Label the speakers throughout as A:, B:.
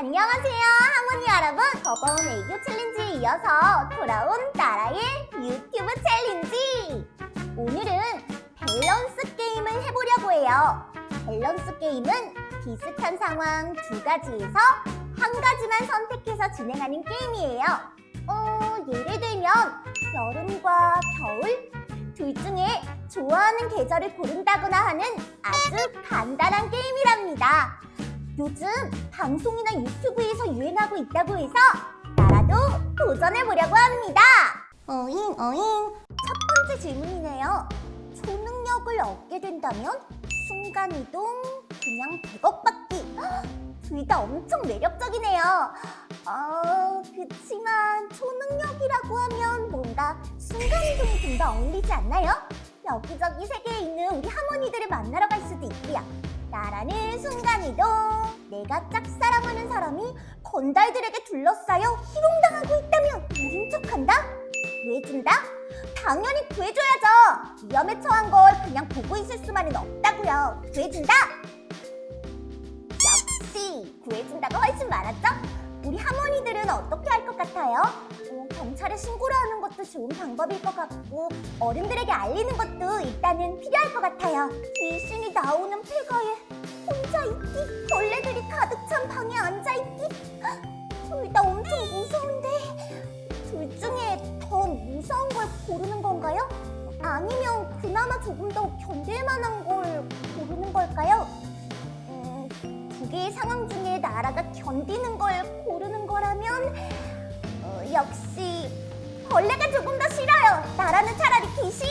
A: 안녕하세요 할머니 여러분. 저번 애교 챌린지에 이어서 돌아온 나라의 유튜브 챌린지. 오늘은 밸런스 게임을 해보려고 해요. 밸런스 게임은 비슷한 상황 두 가지에서 한 가지만 선택해서 진행하는 게임이에요. 어, 예를 들면 여름과 겨울? 둘 중에 좋아하는 계절을 고른다거나 하는 아주 간단한 게임이랍니다 요즘 방송이나 유튜브에서 유행하고 있다고 해서 나라도 도전해보려고 합니다. 어잉 어잉 첫 번째 질문이네요. 초능력을 얻게 된다면 순간이동, 그냥 100억 받기 둘 다 엄청 매력적이네요. 어, 그치만 초능력이라고 하면 뭔가 순간이동이 좀 더 어울리지 않나요? 여기저기 세계에 있는 우리 할머니들을 만나러 갈 수도 있고요. 나라는 순간이동 내가 짝사랑하는 사람이 건달들에게 둘러싸여 희롱당하고 있다면 모른 척한다? 구해준다? 당연히 구해줘야죠 위험에 처한 걸 그냥 보고 있을 수만은 없다고요 구해준다? 역시 구해준다가 훨씬 많았죠? 우리 할머니들은 어떻게 할 것 같아요? 어, 경찰에 신고를 하는 것도 좋은 방법일 것 같고 어른들에게 알리는 것도 일단은 필요할 것 같아요 귀신이 나오는 폐가에 혼자 있기 벌레들이 가득 찬 방에 앉아있기 둘 다 엄청 무서운데 둘 중에 더 무서운 걸 고르는 건가요? 아니면 그나마 조금 더 견딜 만한 걸 고르는 걸까요? 음, 두 개의 상황 중에 나라가 견디는 걸 고르는 거라면 어, 역시 벌레가 조금 더 싫어요. 나라는 차라리 귀신.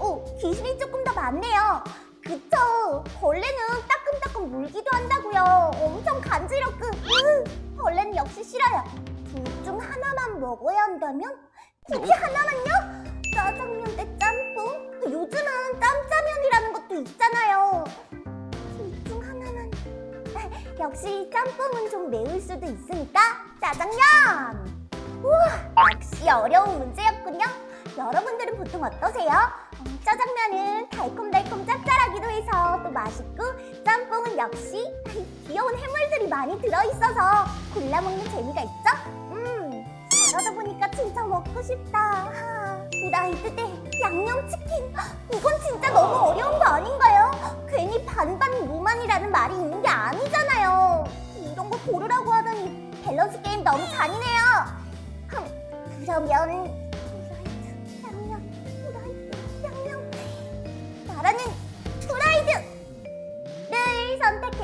A: 오, 귀신이 조금 더 많네요. 그쵸? 벌레는 따끔따끔 물기도 한다고요. 엄청 간지럽고 으, 벌레는 역시 싫어요. 둘 중 하나만 먹어야 한다면? 굳이 하나만요? 짜장면 대 짬뽕? 요즘은 짬짜면이라는 것도 있잖아요. 둘 중 하나만. 역시 짬뽕은 좀 매울 수도 있으니까 짜장면! 우와, 역시 어려운 문제였군요. 여러분들은 보통 어떠세요? 음, 짜장면은 달 역시 귀여운 해물들이 많이 들어있어서 골라 먹는 재미가 있죠? 음, 잘하다 보니까 진짜 먹고 싶다. 하, 후라이드 대 양념치킨. 이건 진짜 너무 어려운 거 아닌가요? 괜히 반반 무많이라는 말이 있는 게 아니잖아요. 이런 거 고르라고 하더니 밸런스 게임 너무 잔인해요. 흠, 그러면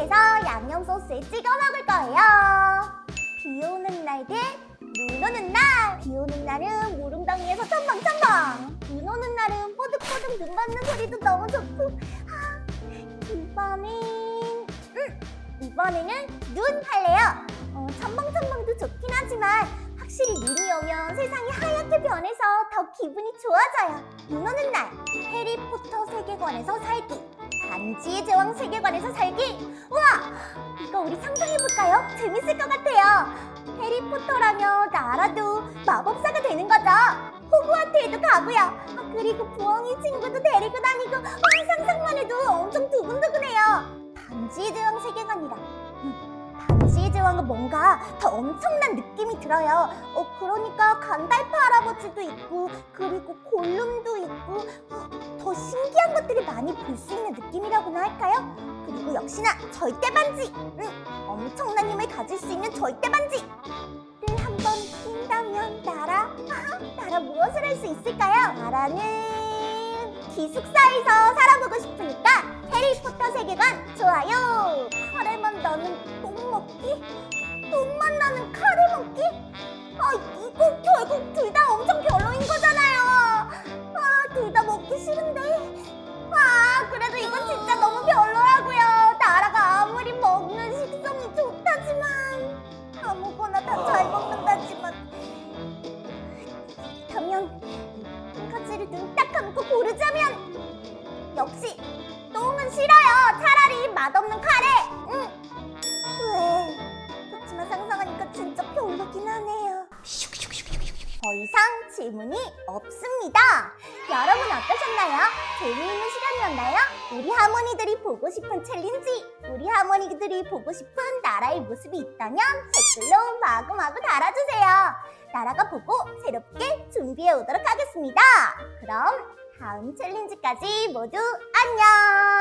A: 해서 양념 소스에 찍어 먹을 거예요. 비 오는 날 대 눈 오는 날. 비 오는 날은 물웅덩이에서 첨벙첨벙. 눈 오는 날은 뽀득뽀득 눈 밟는 소리도 너무 좋고. 아, 이번엔 음, 이번에는 눈 할래요. 어, 첨벙첨벙도 좋긴 하지만 확실히 눈이 오면 세상이 하얗게 변해서 더 기분이 좋아져요. 눈 오는 날 해리포터 세계관에서 살기 반지의 제왕 세계관에서 살기 우와 이거 우리 상상해볼까요? 재밌을 것 같아요. 해리포터라면 나라도 마법사가 되는 거죠. 호그와트에도 가고요. 아, 그리고 부엉이 친구도 데리고 다니고 아, 상상만 해도 엄청 두근두근해요. 반지의 제왕 세계관이라 음, 반지의 제왕은 뭔가 더 엄청난 느낌이 들어요. 어, 그러니까 간달프 할아버지도 있고 그리고 골룸도 있고 어, 더 신기한 것들을 많이 볼 수 있는 느낌이라고나 할까요? 그리고 역시나 절대 반지! 응, 엄청난 힘을 가질 수 있는 절대 반지를 한번 낀다면 나라? 나라 무엇을 할 수 있을까요? 나라는 기숙사에서 살아보고 싶으니까 해리포터 세계관 좋아요! 카레만 나는 똥 먹기? 똥 만 나는 카레 먹기? 아 이거 결국 둘 다 엄청 별로인 거잖아요 아 둘 다 먹기 싫은데 역시 똥은 싫어요 차라리 맛없는 카레 응. 왜 그렇지만 상상하니까 진짜 별로긴 하네요 더 이상 질문이 없습니다. 여러분 어떠셨나요? 재미있는 시간이었나요? 우리 하모니들이 보고 싶은 챌린지, 우리 하모니들이 보고 싶은 나라의 모습이 있다면 댓글로 마구마구 달아주세요. 나라가 보고 새롭게 준비해 오도록 하겠습니다. 그럼 다음 챌린지까지 모두 안녕!